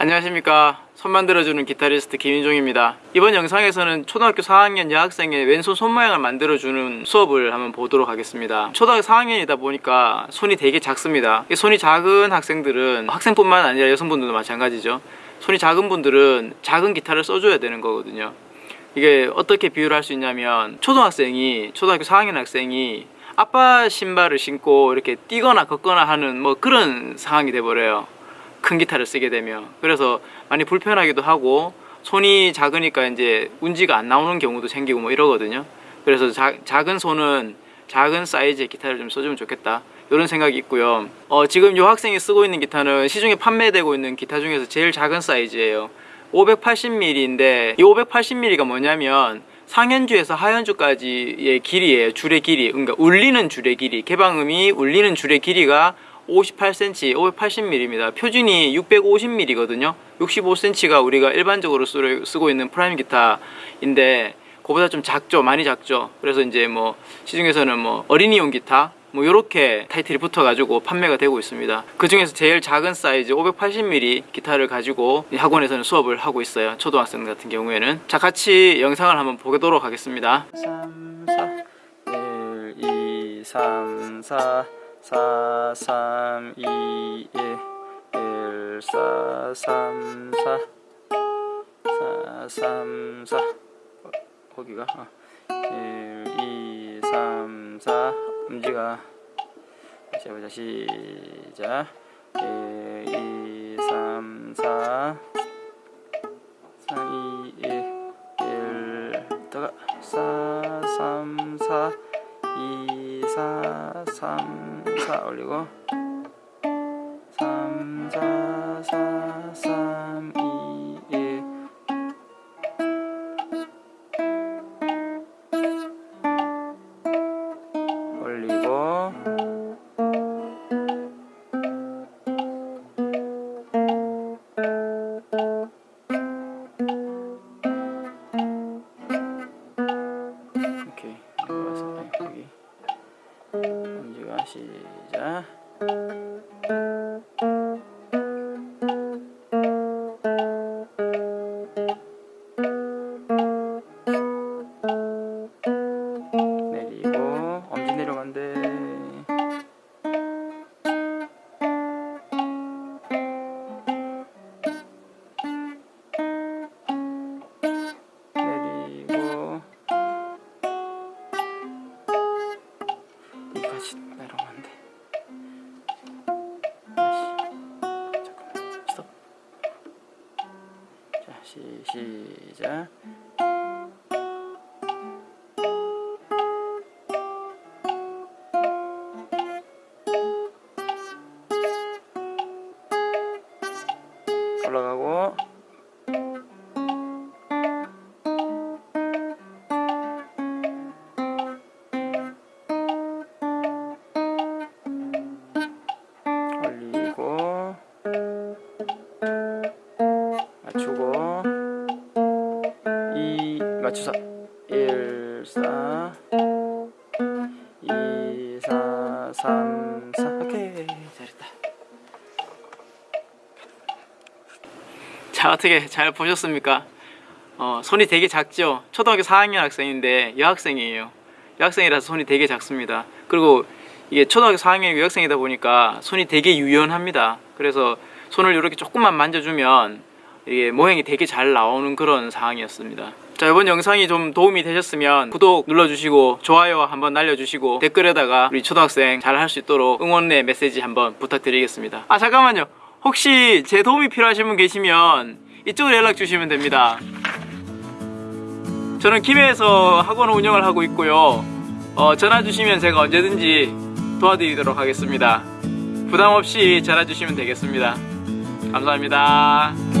안녕하십니까. 손 만들어주는 기타리스트 김인종입니다. 이번 영상에서는 초등학교 4학년 여학생의 왼손 손 모양을 만들어주는 수업을 한번 보도록 하겠습니다. 초등학교 4학년이다 보니까 손이 되게 작습니다. 이 손이 작은 학생들은 학생뿐만 아니라 여성분들도 마찬가지죠. 손이 작은 분들은 작은 기타를 써줘야 되는 거거든요. 이게 어떻게 비유를 할 수 있냐면 초등학생이 초등학교 4학년 학생이 아빠 신발을 신고 이렇게 뛰거나 걷거나 하는 뭐 그런 상황이 돼버려요 큰 기타를 쓰게 되면. 그래서 많이 불편하기도 하고 손이 작으니까 이제 운지가 안 나오는 경우도 생기고 뭐 이러거든요. 그래서 자, 작은 손은 작은 사이즈의 기타를 좀 써주면 좋겠다. 이런 생각이 있고요. 어, 지금 이 학생이 쓰고 있는 기타는 시중에 판매되고 있는 기타 중에서 제일 작은 사이즈예요. 580mm인데 이 580mm가 뭐냐면 상현주에서 하현주까지의 길이에요. 줄의 길이. 그러니까 울리는 줄의 길이. 개방음이 울리는 줄의 길이가 58cm, 580mm입니다. 표준이 650mm거든요. 65cm가 우리가 일반적으로 쓰- 쓰고 있는 prime 기타인데 그보다 좀 작죠. 많이 작죠. 그래서 이제 뭐 시중에서는 뭐 어린이용 기타 뭐 이렇게 타이틀이 붙어가지고 판매가 되고 있습니다. 그 중에서 제일 작은 사이즈 580mm 기타를 가지고 이 학원에서는 수업을 하고 있어요. 초등학생 같은 경우에는 자 같이 영상을 한번 보도록 하겠습니다. 3, 4, 1, 2, 3, 4 4 3 2 1 1 4 3 4 4 3 4 어, 거기가? 어. 1 2 3 4 음지가. 다시 해보자. 시작. 1 2 3 4 4 3 4 올리고. 3 4 4 3 2 1 올리고. 오케이. 여기 엄지가 시작 시, 시작 맞춰서 1 4 2 4 3 4 오케이 잘했다. 자 어떻게 잘 보셨습니까? 어, 손이 되게 작죠? 초등학교 4학년 학생인데 여학생이에요. 여학생이라서 손이 되게 작습니다. 그리고 이게 초등학교 4학년 여학생이다 보니까 손이 되게 유연합니다. 그래서 손을 이렇게 조금만 만져주면 이게 모양이 되게 잘 나오는 그런 상황이었습니다 자 이번 영상이 좀 도움이 되셨으면 구독 눌러주시고 좋아요 한번 날려주시고 댓글에다가 우리 초등학생 잘 할 수 있도록 응원의 메시지 한번 부탁드리겠습니다. 아 잠깐만요. 혹시 제 도움이 필요하신 분 계시면 이쪽으로 연락 주시면 됩니다. 저는 김해에서 학원 운영을 하고 있고요. 어, 전화 주시면 제가 언제든지 도와드리도록 하겠습니다. 부담 없이 전화 주시면 되겠습니다. 감사합니다